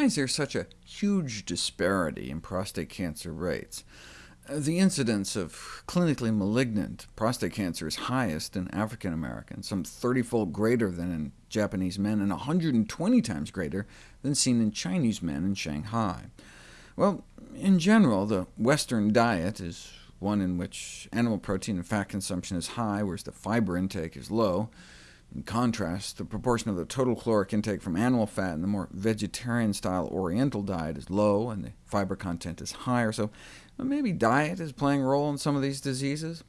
why is there such a huge disparity in prostate cancer rates? Uh, the incidence of clinically malignant prostate cancer is highest in African Americans, some 30-fold greater than in Japanese men, and 120 times greater than seen in Chinese men in Shanghai. Well, in general, the Western diet is one in which animal protein and fat consumption is high, whereas the fiber intake is low. In contrast, the proportion of the total caloric intake from animal fat in the more vegetarian-style Oriental diet is low, and the fiber content is higher, so maybe diet is playing a role in some of these diseases.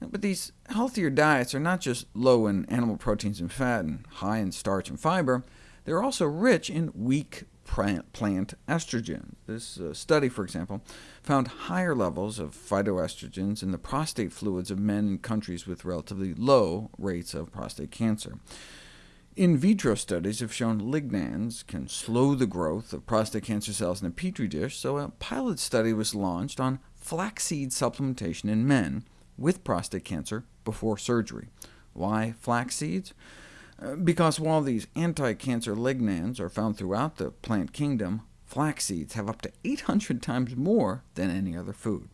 But these healthier diets are not just low in animal proteins and fat and high in starch and fiber, they're also rich in weak plant estrogen. This uh, study, for example, found higher levels of phytoestrogens in the prostate fluids of men in countries with relatively low rates of prostate cancer. In vitro studies have shown lignans can slow the growth of prostate cancer cells in a petri dish, so a pilot study was launched on flaxseed supplementation in men with prostate cancer before surgery. Why flax seeds? Because while these anti-cancer lignans are found throughout the plant kingdom, flax seeds have up to 800 times more than any other food.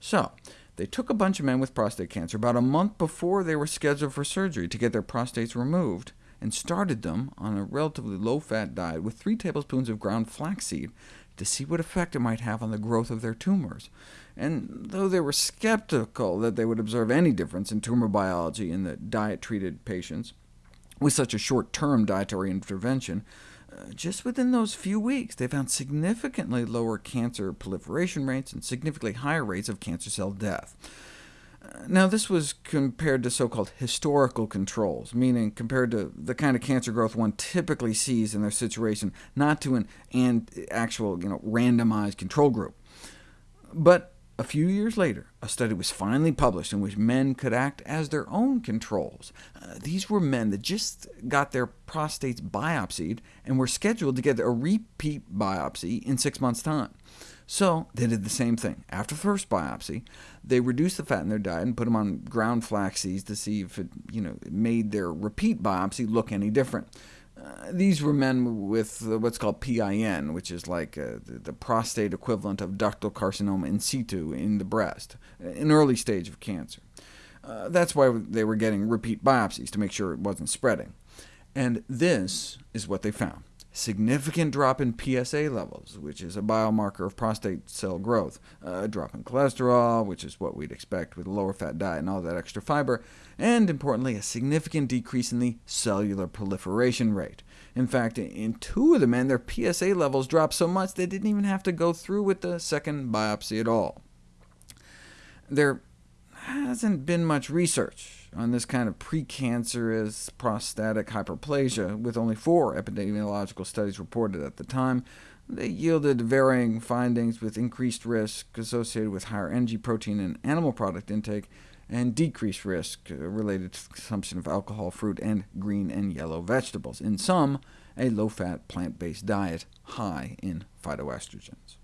So, they took a bunch of men with prostate cancer about a month before they were scheduled for surgery to get their prostates removed, and started them on a relatively low-fat diet with 3 tablespoons of ground flaxseed to see what effect it might have on the growth of their tumors. And though they were skeptical that they would observe any difference in tumor biology in the diet-treated patients, with such a short-term dietary intervention, uh, just within those few weeks, they found significantly lower cancer proliferation rates and significantly higher rates of cancer cell death. Uh, now, this was compared to so-called historical controls, meaning compared to the kind of cancer growth one typically sees in their situation, not to an, actual you know, randomized control group. But a few years later, a study was finally published in which men could act as their own controls. Uh, these were men that just got their prostates biopsied and were scheduled to get a repeat biopsy in six months' time. So they did the same thing. After the first biopsy, they reduced the fat in their diet and put them on ground flax seeds to see if it, you know, it made their repeat biopsy look any different. These were men with uh, what's called PIN, which is like uh, the, the, prostate equivalent of ductal carcinoma in situ in the breast, an early stage of cancer. Uh, that's why they were getting repeat biopsies, to make sure it wasn't spreading. And this is what they found significant drop in PSA levels, which is a biomarker of prostate cell growth, a drop in cholesterol, which is what we'd expect with a lower fat diet and all that extra fiber, and importantly, a significant decrease in the cellular proliferation rate. In fact, in two of the men, their PSA levels dropped so much they didn't even have to go through with the second biopsy at all. There hasn't been much research on this kind of precancerous prostatic hyperplasia, with only four epidemiological studies reported at the time. They yielded varying findings with increased risk associated with higher NG protein and animal product intake, and decreased risk uh, related to consumption of alcohol, fruit, and green and yellow vegetables. In sum, a low-fat, plant-based diet high in phytoestrogens.